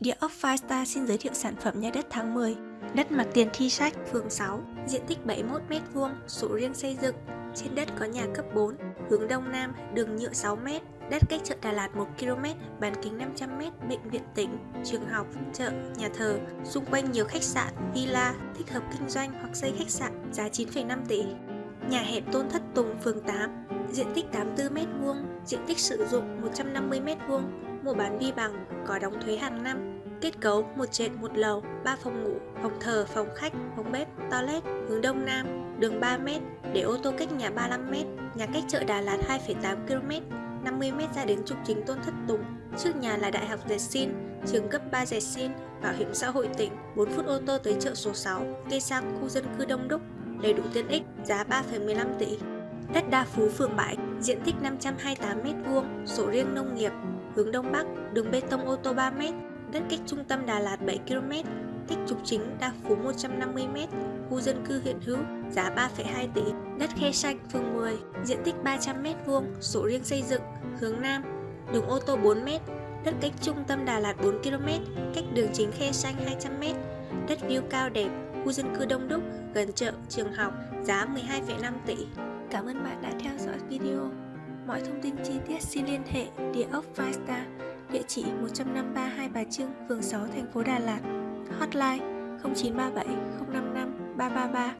Địa ốc Firestar xin giới thiệu sản phẩm nhà đất tháng 10 Đất mặt tiền thi sách, phường 6 Diện tích 71m2, sổ riêng xây dựng. Trên đất có nhà cấp 4 Hướng Đông Nam, đường nhựa 6m Đất cách chợ Đà Lạt 1km, bán kính 500m, bệnh viện tỉnh, trường học, chợ, nhà thờ. Xung quanh nhiều khách sạn, villa, thích hợp kinh doanh hoặc xây khách sạn, giá 9,5 tỷ. Nhà hẹp Tôn Thất Tùng, phường 8 Diện tích 84m2, diện tích sử dụng 150m2 mua bán vi bằng, có đóng thuế hàng năm. Kết cấu một trệt một lầu, 3 phòng ngủ, phòng thờ, phòng khách, phòng bếp, toilet, hướng đông nam, đường 3m, để ô tô cách nhà 35m, nhà cách chợ Đà Lạt 2,8 km, 50m ra đến trục chính Tôn Thất Tùng. Trước nhà là Đại học Dệt Xin, trường cấp 3 Dệt Xin, Bảo hiểm xã hội tỉnh, 4 phút ô tô tới chợ số 6, cây sang khu dân cư đông đúc, đầy đủ tiện ích, giá 3,15 tỷ. Đất Đa Phú phường Bãi, diện tích 528m2, sổ riêng nông nghiệp, hướng Đông Bắc, đường bê tông ô tô 3m, đất cách trung tâm Đà Lạt 7km, cách trục chính Đa Phú 150m, khu dân cư hiện hữu, giá 3,2 tỷ, đất khe xanh phường 10, diện tích 300m2, sổ riêng xây dựng, hướng Nam, đường ô tô 4m, đất cách trung tâm Đà Lạt 4km, cách đường chính khe xanh 200m, đất view cao đẹp, khu dân cư đông đúc, gần chợ, trường học, giá 12,5 tỷ. Cảm ơn bạn đã theo dõi video. Mọi thông tin chi tiết xin liên hệ địa ốc Firestar, địa chỉ 153 Hai Bà Trưng, phường 6, thành phố Đà Lạt. Hotline 0937 055 333